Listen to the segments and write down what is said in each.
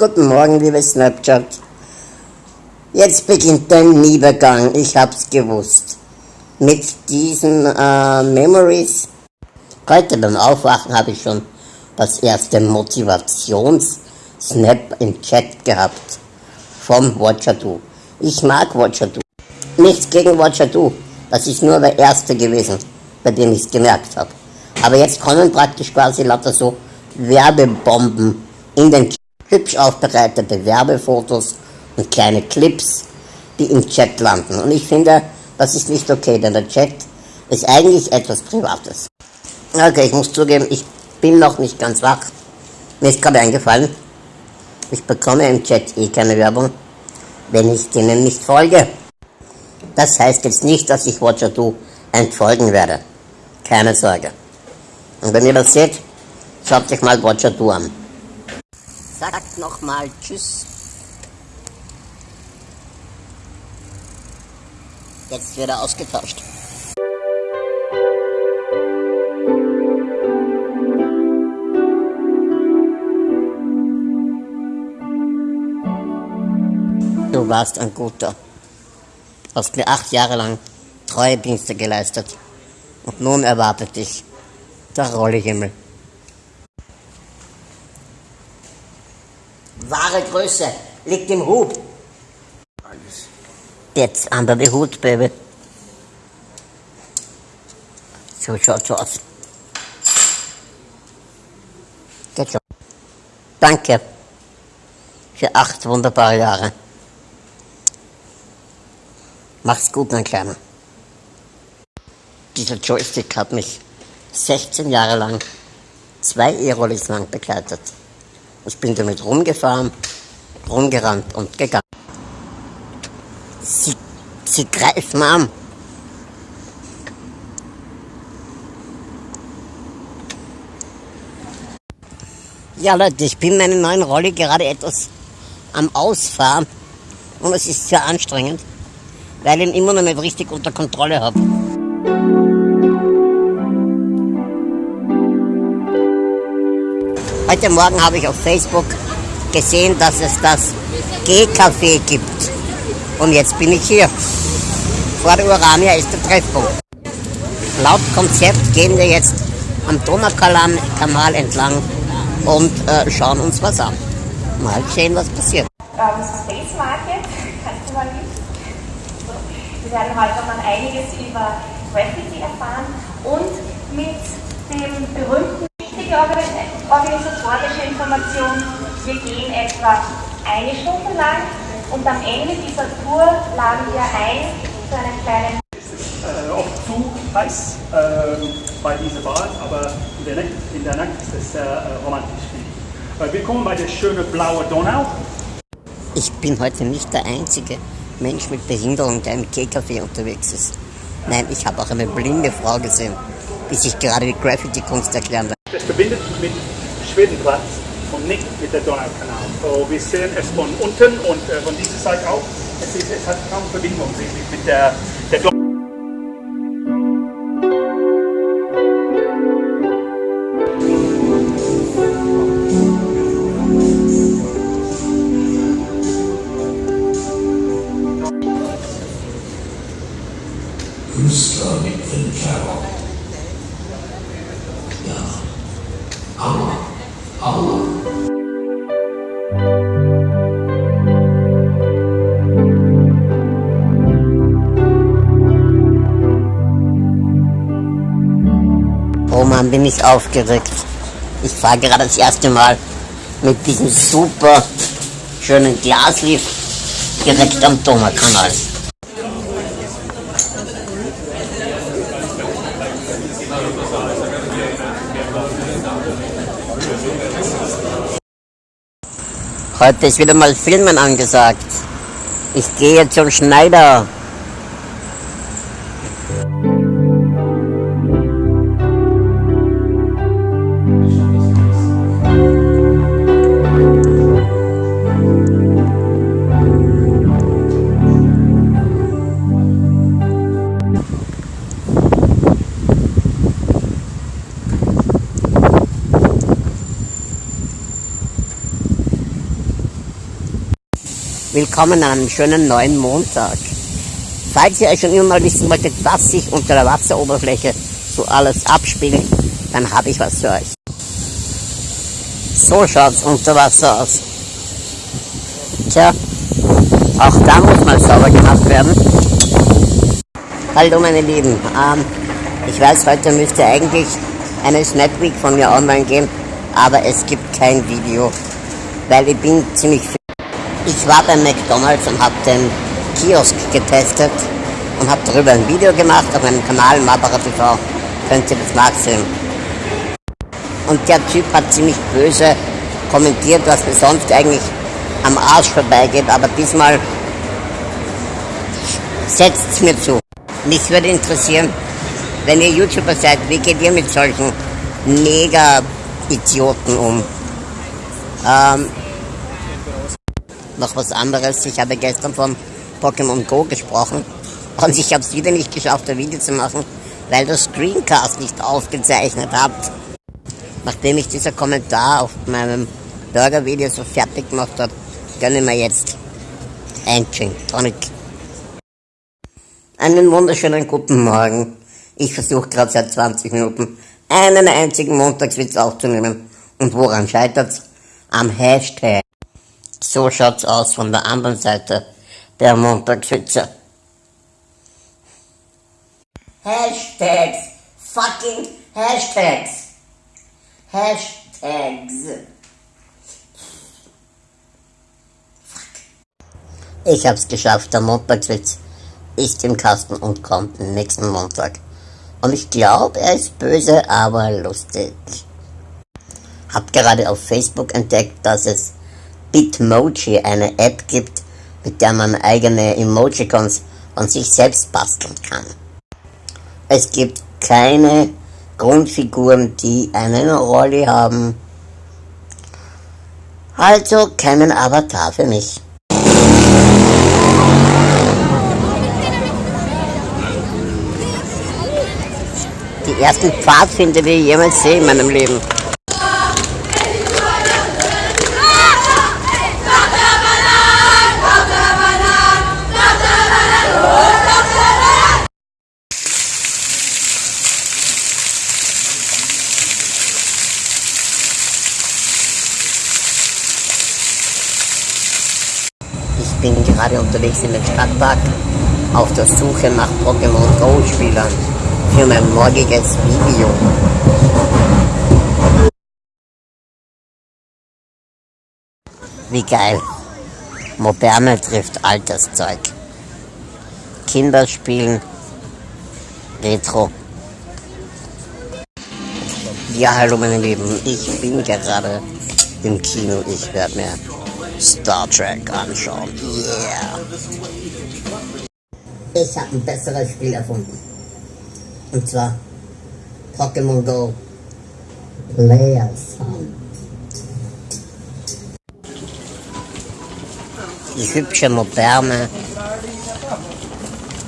Guten Morgen, liebe Snapchat. Jetzt beginnt der Niedergang, ich hab's gewusst. Mit diesen äh, Memories. Heute beim Aufwachen habe ich schon das erste Motivations-Snap im Chat gehabt. Vom Watcher Do. Ich mag Watcher Do. Nichts gegen Watcher Do. Das ist nur der erste gewesen, bei dem ich es gemerkt habe. Aber jetzt kommen praktisch quasi lauter so Werbebomben in den Chat. Hübsch aufbereitete Werbefotos und kleine Clips, die im Chat landen. Und ich finde, das ist nicht okay, denn der Chat ist eigentlich etwas Privates. Okay, ich muss zugeben, ich bin noch nicht ganz wach. Mir ist gerade eingefallen, ich bekomme im Chat eh keine Werbung, wenn ich denen nicht folge. Das heißt jetzt nicht, dass ich Watcher Do entfolgen werde. Keine Sorge. Und wenn ihr das seht, schaut euch mal Watcher Do an. Sagt nochmal Tschüss. Jetzt wird er ausgetauscht. Du warst ein guter. Hast mir acht Jahre lang treue Dienste geleistet. Und nun erwartet dich der Rollehimmel. Wahre Größe liegt im Hut. Jetzt under the Hut, Baby. So schaut's aus. Geht schon. Danke für acht wunderbare Jahre. Mach's gut, mein Kleiner. Dieser Joystick hat mich 16 Jahre lang, zwei E-Rollis lang begleitet. Ich bin damit rumgefahren, rumgerannt und gegangen. Sie, sie greifen an. Ja Leute, ich bin meinen neuen Rolli gerade etwas am Ausfahren und es ist sehr anstrengend, weil ich ihn immer noch nicht richtig unter Kontrolle habe. Heute Morgen habe ich auf Facebook gesehen, dass es das G-Café gibt. Und jetzt bin ich hier. Vor der Urania ist der Treffpunkt. Laut Konzept gehen wir jetzt am Donaukanal entlang und äh, schauen uns was an. Mal sehen, was passiert. Ähm, Space Market, kannst du mal mit? Wir werden heute mal einiges über Graffiti erfahren und mit dem berühmten wichtige organisatorische Information. Wir gehen etwa eine Stunde lang und am Ende dieser Tour laden wir ein zu einem kleinen äh, oft zu heiß äh, bei dieser Bar, aber in der, Nacht, in der Nacht ist es sehr äh, romantisch. Äh, willkommen bei der schönen blauen Donau. Ich bin heute nicht der einzige Mensch mit Behinderung, der im K-Café unterwegs ist. Nein, ich habe auch eine blinde Frau gesehen, die sich gerade die Graffiti-Kunst erklären. Das verbindet mit Schwedenplatz und nicht mit der Donaukanal. So, wir sehen es von unten und äh, von dieser Seite auch. Es, ist, es hat kaum Verbindung mit der, Mann, bin ich aufgeregt. Ich fahre gerade das erste Mal mit diesem super schönen Glaslift direkt am Donaukanal. Heute ist wieder mal Filmen angesagt. Ich gehe zum Schneider. Willkommen an einem schönen neuen Montag. Falls ihr euch schon immer mal wissen wolltet, was sich unter der Wasseroberfläche so alles abspielt, dann habe ich was für euch. So schaut's unter Wasser aus. Tja, auch da muss mal sauber gemacht werden. Hallo meine Lieben, ähm, ich weiß, heute müsste eigentlich eine Snap Week von mir online gehen, aber es gibt kein Video, weil ich bin ziemlich. Ich war beim McDonalds und habe den Kiosk getestet und habe darüber ein Video gemacht auf meinem Kanal Mabara TV. Könnt ihr das nachsehen. Und der Typ hat ziemlich böse kommentiert, was mir sonst eigentlich am Arsch vorbeigeht, aber diesmal setzt mir zu. Mich würde interessieren, wenn ihr YouTuber seid, wie geht ihr mit solchen Mega-Idioten um? Ähm, noch was anderes, ich habe gestern von Pokémon Go gesprochen und ich habe es wieder nicht geschafft, ein Video zu machen, weil das Screencast nicht aufgezeichnet hat. Nachdem ich dieser Kommentar auf meinem Burger-Video so fertig gemacht habe, gönne mir jetzt ein Gin Tonic. Einen wunderschönen guten Morgen. Ich versuche gerade seit 20 Minuten einen einzigen Montagswitz aufzunehmen. Und woran scheitert's? Am Hashtag. So schaut's aus von der anderen Seite der Montagswitze. Hashtags. Fucking Hashtags. Hashtags. Ich hab's geschafft, der Montagswitz ist im Kasten und kommt nächsten Montag. Und ich glaube, er ist böse, aber lustig. Hab gerade auf Facebook entdeckt, dass es Bitmoji, eine App gibt, mit der man eigene Emojicons von sich selbst basteln kann. Es gibt keine Grundfiguren, die einen Rolli haben. Also keinen Avatar für mich. Die ersten Pfadfinder, die ich jemals sehe in meinem Leben. Ich bin gerade unterwegs in den Stadtpark auf der Suche nach Pokémon Go Spielern für mein morgiges Video. Wie geil. Moderne trifft altes Zeug. Kinder spielen Retro. Ja, hallo meine Lieben, ich bin gerade im Kino. Ich werde mir Star Trek anschauen. Yeah. Ich habe ein besseres Spiel erfunden. Und zwar Pokémon Go Player Sound. Die hübsche, moderne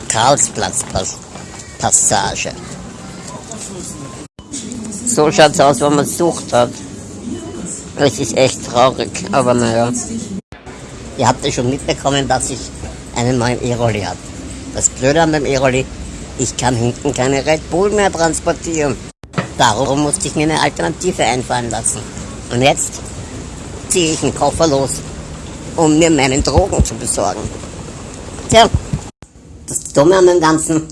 Karlsplatz-Passage. So schaut's aus, wenn man sucht hat. Das ist echt traurig, aber naja. Ihr habt ja schon mitbekommen, dass ich einen neuen E-Rolli habe. Das Blöde an dem E-Rolli, ich kann hinten keine Red Bull mehr transportieren. Darum musste ich mir eine Alternative einfallen lassen. Und jetzt ziehe ich einen Koffer los, um mir meinen Drogen zu besorgen. Tja, das Dumme an dem Ganzen,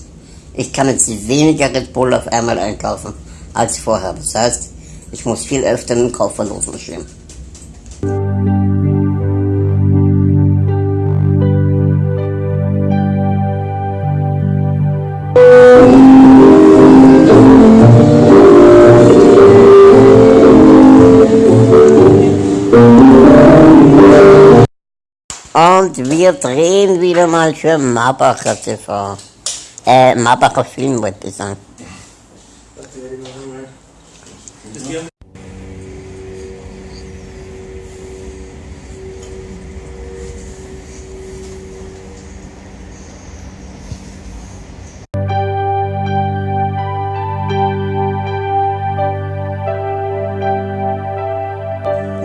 ich kann jetzt weniger Red Bull auf einmal einkaufen als vorher. Das heißt, ich muss viel öfter mit dem Koffer losmarschieren. Und wir drehen wieder mal für Marbacher TV. Äh, Marbacher Film wollte ich sagen.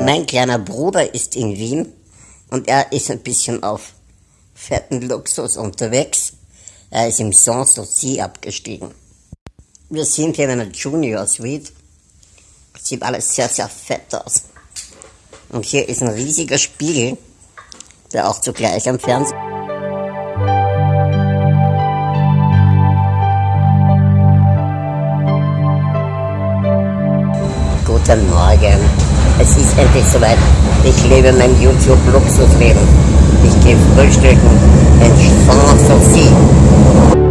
Mein kleiner Bruder ist in Wien Und er ist ein bisschen auf fetten Luxus unterwegs. Er ist im Sanssouci abgestiegen. Wir sind hier in einer Junior Suite. Sieht alles sehr, sehr fett aus. Und hier ist ein riesiger Spiegel, der auch zugleich am Fernsehen Guten Morgen. Es ist endlich soweit. Ich lebe mein YouTube-Luxusleben. Ich gehe frühstücken in Sanssouci.